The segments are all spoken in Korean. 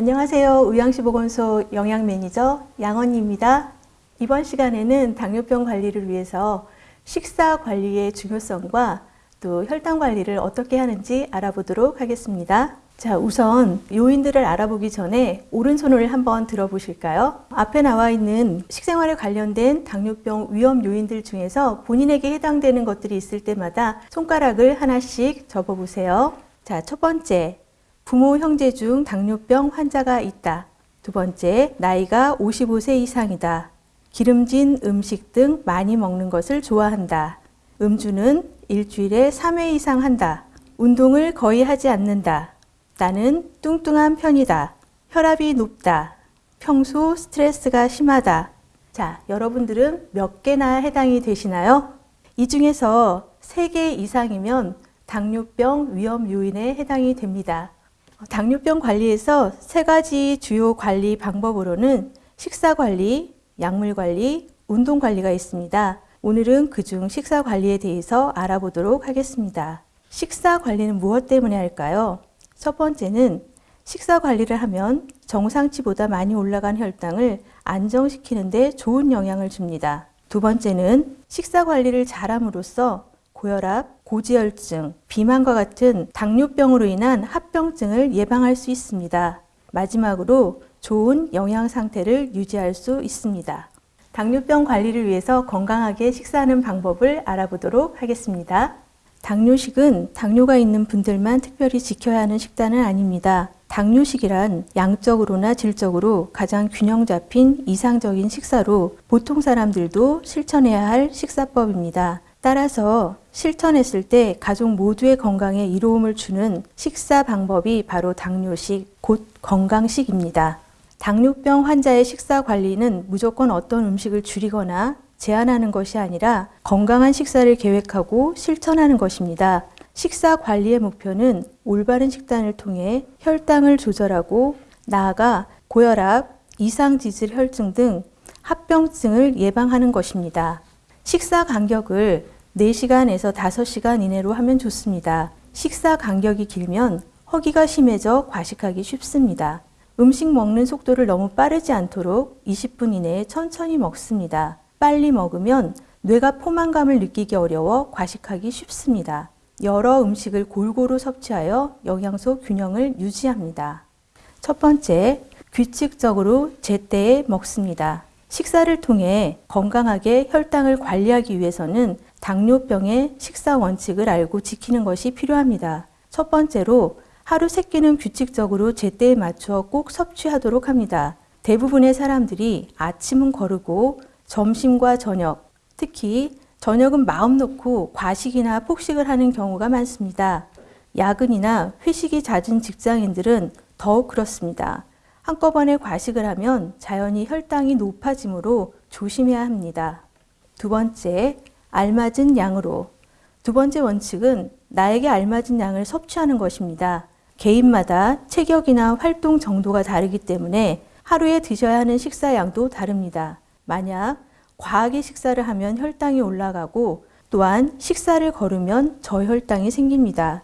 안녕하세요. 의왕시보건소 영양매니저 양언니입니다. 이번 시간에는 당뇨병 관리를 위해서 식사 관리의 중요성과 또 혈당 관리를 어떻게 하는지 알아보도록 하겠습니다. 자, 우선 요인들을 알아보기 전에 오른손을 한번 들어보실까요? 앞에 나와 있는 식생활에 관련된 당뇨병 위험 요인들 중에서 본인에게 해당되는 것들이 있을 때마다 손가락을 하나씩 접어보세요. 자, 첫 번째, 부모 형제 중 당뇨병 환자가 있다. 두 번째, 나이가 55세 이상이다. 기름진 음식 등 많이 먹는 것을 좋아한다. 음주는 일주일에 3회 이상 한다. 운동을 거의 하지 않는다. 나는 뚱뚱한 편이다. 혈압이 높다. 평소 스트레스가 심하다. 자, 여러분들은 몇 개나 해당이 되시나요? 이 중에서 3개 이상이면 당뇨병 위험 요인에 해당이 됩니다. 당뇨병 관리에서 세 가지 주요 관리 방법으로는 식사 관리, 약물 관리, 운동 관리가 있습니다. 오늘은 그중 식사 관리에 대해서 알아보도록 하겠습니다. 식사 관리는 무엇 때문에 할까요? 첫 번째는 식사 관리를 하면 정상치보다 많이 올라간 혈당을 안정시키는 데 좋은 영향을 줍니다. 두 번째는 식사 관리를 잘함으로써 고혈압, 고지혈증, 비만과 같은 당뇨병으로 인한 합병증을 예방할 수 있습니다. 마지막으로 좋은 영양 상태를 유지할 수 있습니다. 당뇨병 관리를 위해서 건강하게 식사하는 방법을 알아보도록 하겠습니다. 당뇨식은 당뇨가 있는 분들만 특별히 지켜야 하는 식단은 아닙니다. 당뇨식이란 양적으로나 질적으로 가장 균형 잡힌 이상적인 식사로 보통 사람들도 실천해야 할 식사법입니다. 따라서 실천했을 때 가족 모두의 건강에 이로움을 주는 식사 방법이 바로 당뇨식, 곧 건강식입니다. 당뇨병 환자의 식사 관리는 무조건 어떤 음식을 줄이거나 제한하는 것이 아니라 건강한 식사를 계획하고 실천하는 것입니다. 식사 관리의 목표는 올바른 식단을 통해 혈당을 조절하고 나아가 고혈압, 이상지질 혈증 등 합병증을 예방하는 것입니다. 식사 간격을 4시간에서 5시간 이내로 하면 좋습니다. 식사 간격이 길면 허기가 심해져 과식하기 쉽습니다. 음식 먹는 속도를 너무 빠르지 않도록 20분 이내에 천천히 먹습니다. 빨리 먹으면 뇌가 포만감을 느끼기 어려워 과식하기 쉽습니다. 여러 음식을 골고루 섭취하여 영양소 균형을 유지합니다. 첫 번째, 규칙적으로 제때에 먹습니다. 식사를 통해 건강하게 혈당을 관리하기 위해서는 당뇨병의 식사 원칙을 알고 지키는 것이 필요합니다. 첫 번째로 하루 세 끼는 규칙적으로 제때에 맞춰 꼭 섭취하도록 합니다. 대부분의 사람들이 아침은 거르고 점심과 저녁, 특히 저녁은 마음 놓고 과식이나 폭식을 하는 경우가 많습니다. 야근이나 회식이 잦은 직장인들은 더욱 그렇습니다. 한꺼번에 과식을 하면 자연히 혈당이 높아지므로 조심해야 합니다. 두 번째, 알맞은 양으로. 두 번째 원칙은 나에게 알맞은 양을 섭취하는 것입니다. 개인마다 체격이나 활동 정도가 다르기 때문에 하루에 드셔야 하는 식사량도 다릅니다. 만약 과하게 식사를 하면 혈당이 올라가고 또한 식사를 거르면 저혈당이 생깁니다.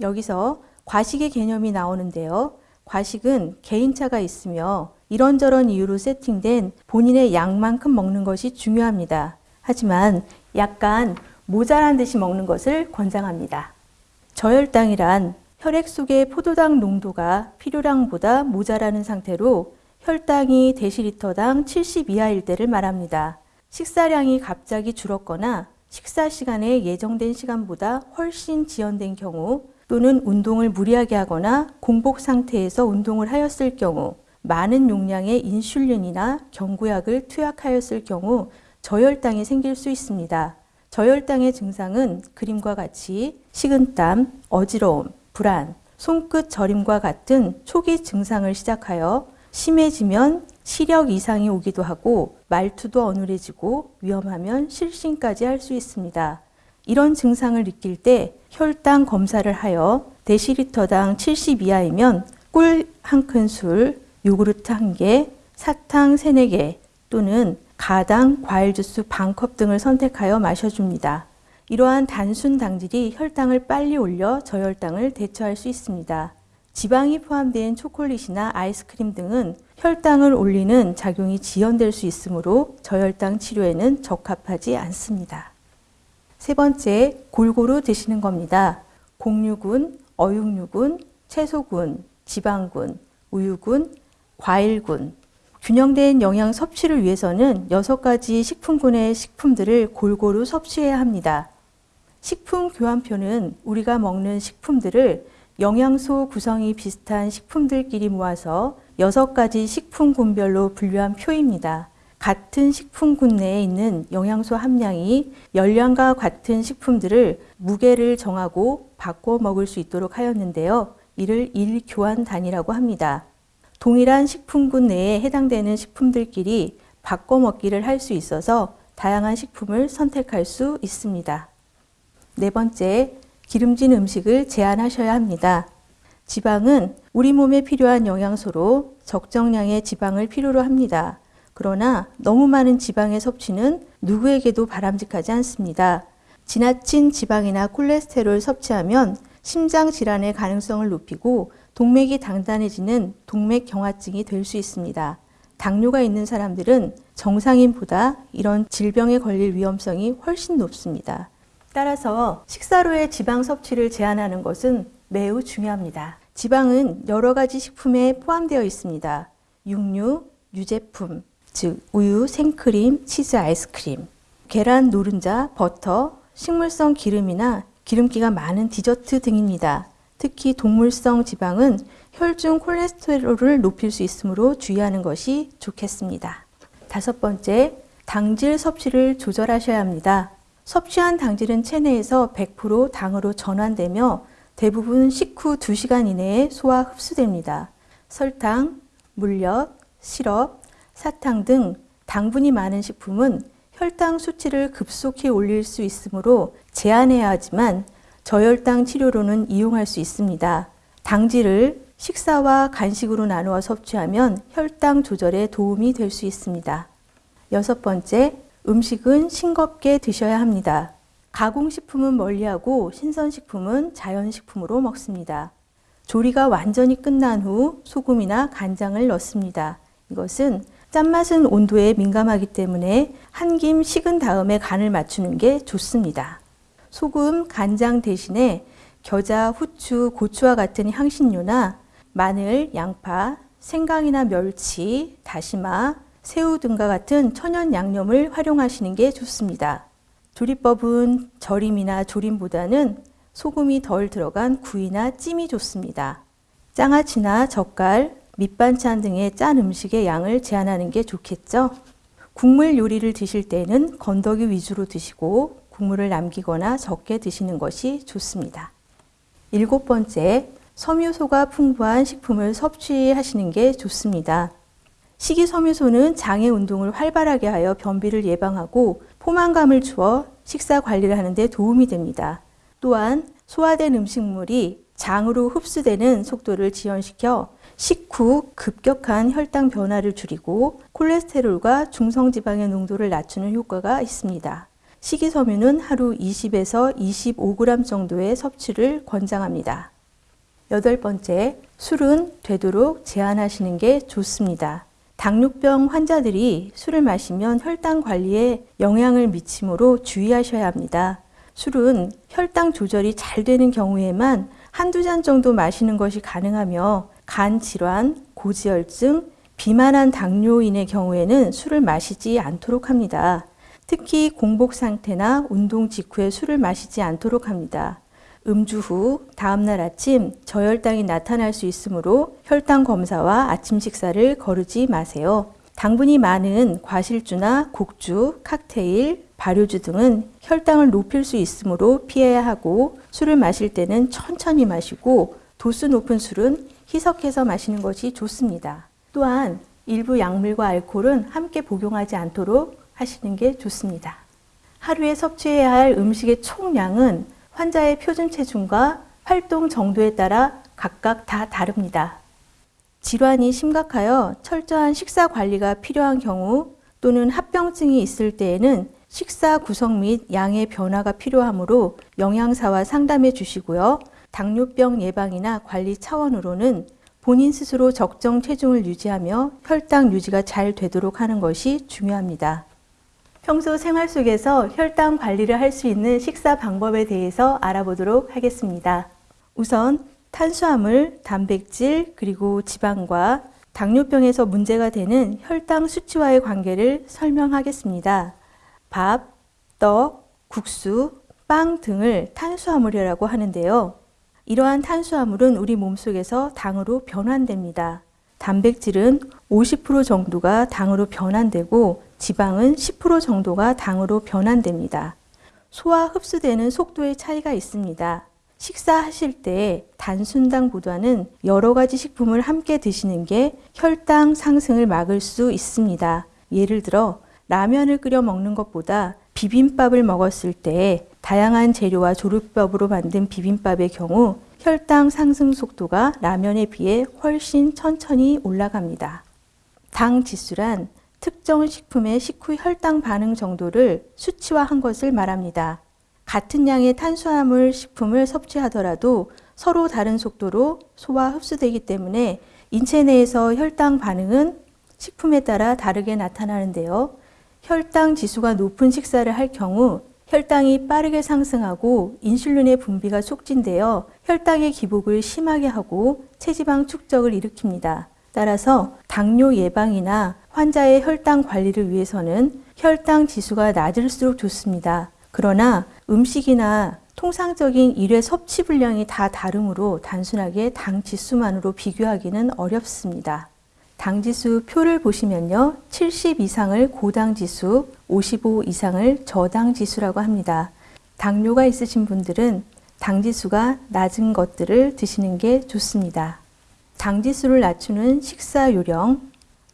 여기서 과식의 개념이 나오는데요. 과식은 개인차가 있으며 이런저런 이유로 세팅된 본인의 양만큼 먹는 것이 중요합니다. 하지만 약간 모자란 듯이 먹는 것을 권장합니다. 저혈당이란 혈액 속의 포도당 농도가 필요량보다 모자라는 상태로 혈당이 데시리터당 70 이하일 때를 말합니다. 식사량이 갑자기 줄었거나 식사 시간에 예정된 시간보다 훨씬 지연된 경우 또는 운동을 무리하게 하거나 공복 상태에서 운동을 하였을 경우 많은 용량의 인슐린이나 경구약을 투약하였을 경우 저혈당이 생길 수 있습니다. 저혈당의 증상은 그림과 같이 식은땀, 어지러움, 불안, 손끝 저림과 같은 초기 증상을 시작하여 심해지면 시력 이상이 오기도 하고 말투도 어눌해지고 위험하면 실신까지 할 수 있습니다. 이런 증상을 느낄 때 혈당 검사를 하여 데시리터당 70 이하이면 꿀 한 큰술, 요구르트 한 개, 사탕 세네 개 또는 가당 과일 주스 반컵 등을 선택하여 마셔줍니다. 이러한 단순 당질이 혈당을 빨리 올려 저혈당을 대처할 수 있습니다. 지방이 포함된 초콜릿이나 아이스크림 등은 혈당을 올리는 작용이 지연될 수 있으므로 저혈당 치료에는 적합하지 않습니다. 세 번째, 골고루 드시는 겁니다. 곡류군, 어육류군, 채소군, 지방군, 우유군, 과일군. 균형된 영양 섭취를 위해서는 6가지 식품군의 식품들을 골고루 섭취해야 합니다. 식품 교환표는 우리가 먹는 식품들을 영양소 구성이 비슷한 식품들끼리 모아서 6가지 식품군별로 분류한 표입니다. 같은 식품군 내에 있는 영양소 함량이 열량과 같은 식품들을 무게를 정하고 바꿔 먹을 수 있도록 하였는데요. 이를 일교환단이라고 합니다. 동일한 식품군 내에 해당되는 식품들끼리 바꿔 먹기를 할 수 있어서 다양한 식품을 선택할 수 있습니다. 네 번째, 기름진 음식을 제한하셔야 합니다. 지방은 우리 몸에 필요한 영양소로 적정량의 지방을 필요로 합니다. 그러나 너무 많은 지방의 섭취는 누구에게도 바람직하지 않습니다. 지나친 지방이나 콜레스테롤 섭취하면 심장 질환의 가능성을 높이고 동맥이 단단해지는 동맥경화증이 될 수 있습니다. 당뇨가 있는 사람들은 정상인보다 이런 질병에 걸릴 위험성이 훨씬 높습니다. 따라서 식사로의 지방 섭취를 제한하는 것은 매우 중요합니다. 지방은 여러 가지 식품에 포함되어 있습니다. 육류, 유제품, 즉 우유, 생크림, 치즈, 아이스크림, 계란, 노른자, 버터, 식물성 기름이나 기름기가 많은 디저트 등입니다. 특히 동물성 지방은 혈중 콜레스테롤을 높일 수 있으므로 주의하는 것이 좋겠습니다. 다섯 번째, 당질 섭취를 조절하셔야 합니다. 섭취한 당질은 체내에서 100% 당으로 전환되며 대부분 식후 2시간 이내에 소화 흡수됩니다. 설탕, 물엿, 시럽, 사탕 등 당분이 많은 식품은 혈당 수치를 급속히 올릴 수 있으므로 제한해야 하지만 저혈당 치료로는 이용할 수 있습니다. 당질을 식사와 간식으로 나누어 섭취하면 혈당 조절에 도움이 될 수 있습니다. 여섯 번째, 음식은 싱겁게 드셔야 합니다. 가공식품은 멀리하고 신선식품은 자연식품으로 먹습니다. 조리가 완전히 끝난 후 소금이나 간장을 넣습니다. 이것은 짠맛은 온도에 민감하기 때문에 한 김 식은 다음에 간을 맞추는 게 좋습니다. 소금, 간장 대신에 겨자, 후추, 고추와 같은 향신료나 마늘, 양파, 생강이나 멸치, 다시마, 새우 등과 같은 천연 양념을 활용하시는 게 좋습니다. 조리법은 절임이나 조림보다는 소금이 덜 들어간 구이나 찜이 좋습니다. 장아찌나 젓갈, 밑반찬 등의 짠 음식의 양을 제한하는 게 좋겠죠. 국물 요리를 드실 때는 건더기 위주로 드시고 국물을 남기거나 적게 드시는 것이 좋습니다. 일곱 번째, 섬유소가 풍부한 식품을 섭취하시는 게 좋습니다. 식이섬유소는 장의 운동을 활발하게 하여 변비를 예방하고 포만감을 주어 식사 관리를 하는 데 도움이 됩니다. 또한 소화된 음식물이 장으로 흡수되는 속도를 지연시켜 식후 급격한 혈당 변화를 줄이고 콜레스테롤과 중성지방의 농도를 낮추는 효과가 있습니다. 식이섬유는 하루 20에서 25g 정도의 섭취를 권장합니다. 여덟 번째, 술은 되도록 제한하시는 게 좋습니다. 당뇨병 환자들이 술을 마시면 혈당 관리에 영향을 미치므로 주의하셔야 합니다. 술은 혈당 조절이 잘 되는 경우에만 한두 잔 정도 마시는 것이 가능하며 간 질환, 고지혈증, 비만한 당뇨인의 경우에는 술을 마시지 않도록 합니다. 특히 공복 상태나 운동 직후에 술을 마시지 않도록 합니다. 음주 후 다음날 아침 저혈당이 나타날 수 있으므로 혈당 검사와 아침 식사를 거르지 마세요. 당분이 많은 과실주나 곡주, 칵테일, 발효주 등은 혈당을 높일 수 있으므로 피해야 하고 술을 마실 때는 천천히 마시고 도수 높은 술은 희석해서 마시는 것이 좋습니다. 또한 일부 약물과 알코올은 함께 복용하지 않도록 하시는 게 좋습니다. 하루에 섭취해야 할 음식의 총량은 환자의 표준 체중과 활동 정도에 따라 각각 다 다릅니다. 질환이 심각하여 철저한 식사 관리가 필요한 경우 또는 합병증이 있을 때에는 식사 구성 및 양의 변화가 필요하므로 영양사와 상담해 주시고요. 당뇨병 예방이나 관리 차원으로는 본인 스스로 적정 체중을 유지하며 혈당 유지가 잘 되도록 하는 것이 중요합니다. 평소 생활 속에서 혈당 관리를 할 수 있는 식사 방법에 대해서 알아보도록 하겠습니다. 우선 탄수화물, 단백질, 그리고 지방과 당뇨병에서 문제가 되는 혈당 수치와의 관계를 설명하겠습니다. 밥, 떡, 국수, 빵 등을 탄수화물이라고 하는데요. 이러한 탄수화물은 우리 몸속에서 당으로 변환됩니다. 단백질은 50% 정도가 당으로 변환되고 지방은 10% 정도가 당으로 변환됩니다. 소화 흡수되는 속도의 차이가 있습니다. 식사하실 때 단순당보다는 여러 가지 식품을 함께 드시는 게 혈당 상승을 막을 수 있습니다. 예를 들어 라면을 끓여 먹는 것보다 비빔밥을 먹었을 때 다양한 재료와 조리법으로 만든 비빔밥의 경우 혈당 상승 속도가 라면에 비해 훨씬 천천히 올라갑니다. 당 지수란 특정 식품의 식후 혈당 반응 정도를 수치화한 것을 말합니다. 같은 양의 탄수화물 식품을 섭취하더라도 서로 다른 속도로 소화 흡수되기 때문에 인체 내에서 혈당 반응은 식품에 따라 다르게 나타나는데요. 혈당 지수가 높은 식사를 할 경우 혈당이 빠르게 상승하고 인슐린의 분비가 촉진되어 혈당의 기복을 심하게 하고 체지방 축적을 일으킵니다. 따라서 당뇨 예방이나 환자의 혈당 관리를 위해서는 혈당 지수가 낮을수록 좋습니다. 그러나 음식이나 통상적인 일회 섭취 분량이 다 다르므로 단순하게 당 지수만으로 비교하기는 어렵습니다. 당지수 표를 보시면요. 70 이상을 고당지수, 55 이상을 저당지수라고 합니다. 당뇨가 있으신 분들은 당지수가 낮은 것들을 드시는 게 좋습니다. 당지수를 낮추는 식사 요령,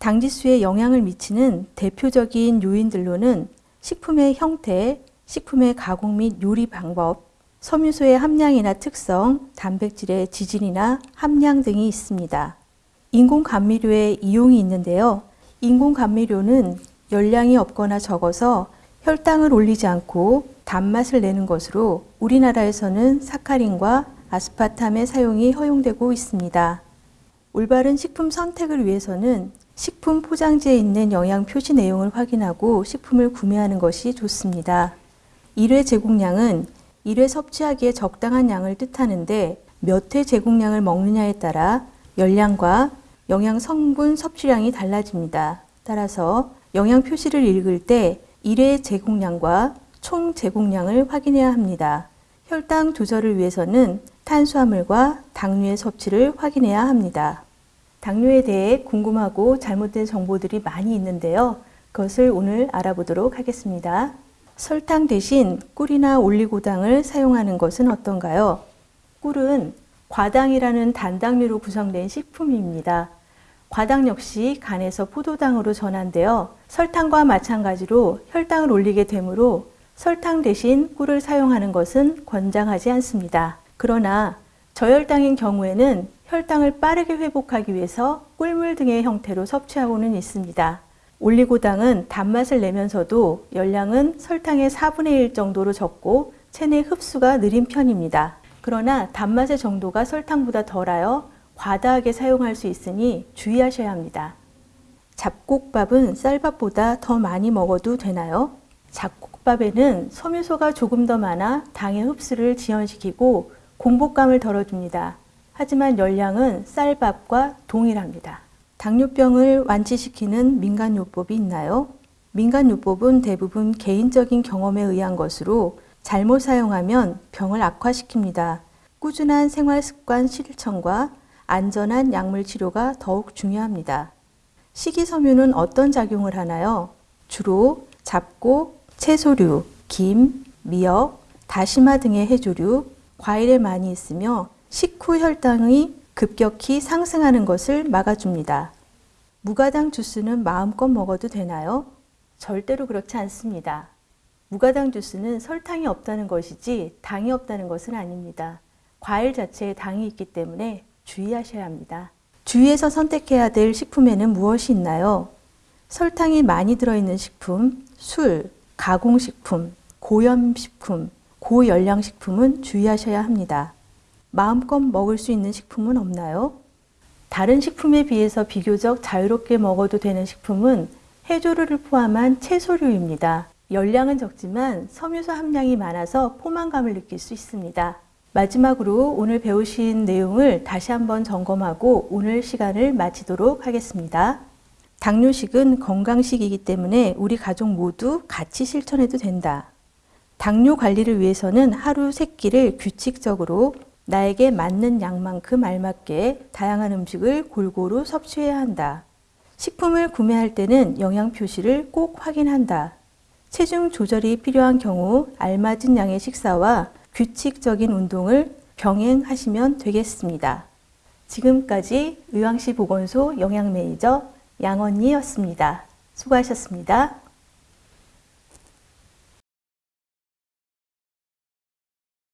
당지수에 영향을 미치는 대표적인 요인들로는 식품의 형태, 식품의 가공 및 요리 방법, 섬유소의 함량이나 특성, 단백질의 지질이나 함량 등이 있습니다. 인공 감미료의 이용이 있는데요. 인공 감미료는 열량이 없거나 적어서 혈당을 올리지 않고 단맛을 내는 것으로 우리나라에서는 사카린과 아스파탐의 사용이 허용되고 있습니다. 올바른 식품 선택을 위해서는 식품 포장지에 있는 영양 표시 내용을 확인하고 식품을 구매하는 것이 좋습니다. 1회 제공량은 1회 섭취하기에 적당한 양을 뜻하는데 몇 회 제공량을 먹느냐에 따라 열량과 영양 성분 섭취량이 달라집니다. 따라서 영양 표시를 읽을 때 1회 제공량과 총 제공량을 확인해야 합니다. 혈당 조절을 위해서는 탄수화물과 당류의 섭취를 확인해야 합니다. 당뇨에 대해 궁금하고 잘못된 정보들이 많이 있는데요. 그것을 오늘 알아보도록 하겠습니다. 설탕 대신 꿀이나 올리고당을 사용하는 것은 어떤가요? 꿀은 과당이라는 단당류로 구성된 식품입니다. 과당 역시 간에서 포도당으로 전환되어 설탕과 마찬가지로 혈당을 올리게 되므로 설탕 대신 꿀을 사용하는 것은 권장하지 않습니다. 그러나 저혈당인 경우에는 혈당을 빠르게 회복하기 위해서 꿀물 등의 형태로 섭취하고는 있습니다. 올리고당은 단맛을 내면서도 열량은 설탕의 4분의 1 정도로 적고 체내 흡수가 느린 편입니다. 그러나 단맛의 정도가 설탕보다 덜하여 과다하게 사용할 수 있으니 주의하셔야 합니다. 잡곡밥은 쌀밥보다 더 많이 먹어도 되나요? 잡곡밥에는 섬유소가 조금 더 많아 당의 흡수를 지연시키고 공복감을 덜어줍니다. 하지만 열량은 쌀밥과 동일합니다. 당뇨병을 완치시키는 민간요법이 있나요? 민간요법은 대부분 개인적인 경험에 의한 것으로 잘못 사용하면 병을 악화시킵니다. 꾸준한 생활습관 실천과 안전한 약물 치료가 더욱 중요합니다. 식이섬유는 어떤 작용을 하나요? 주로 잡곡, 채소류, 김, 미역, 다시마 등의 해조류, 과일에 많이 있으며 식후 혈당이 급격히 상승하는 것을 막아줍니다. 무가당 주스는 마음껏 먹어도 되나요? 절대로 그렇지 않습니다. 무가당 주스는 설탕이 없다는 것이지 당이 없다는 것은 아닙니다. 과일 자체에 당이 있기 때문에 주의하셔야 합니다. 주위에서 선택해야 될 식품에는 무엇이 있나요? 설탕이 많이 들어있는 식품, 술, 가공식품, 고염식품, 고열량식품은 주의하셔야 합니다. 마음껏 먹을 수 있는 식품은 없나요? 다른 식품에 비해서 비교적 자유롭게 먹어도 되는 식품은 해조류를 포함한 채소류입니다. 열량은 적지만 섬유소 함량이 많아서 포만감을 느낄 수 있습니다. 마지막으로 오늘 배우신 내용을 다시 한번 점검하고 오늘 시간을 마치도록 하겠습니다. 당뇨식은 건강식이기 때문에 우리 가족 모두 같이 실천해도 된다. 당뇨 관리를 위해서는 하루 세 끼를 규칙적으로 나에게 맞는 양만큼 알맞게 다양한 음식을 골고루 섭취해야 한다. 식품을 구매할 때는 영양 표시를 꼭 확인한다. 체중 조절이 필요한 경우 알맞은 양의 식사와 규칙적인 운동을 병행하시면 되겠습니다. 지금까지 의왕시 보건소 영양 매니저 양언니였습니다. 수고하셨습니다.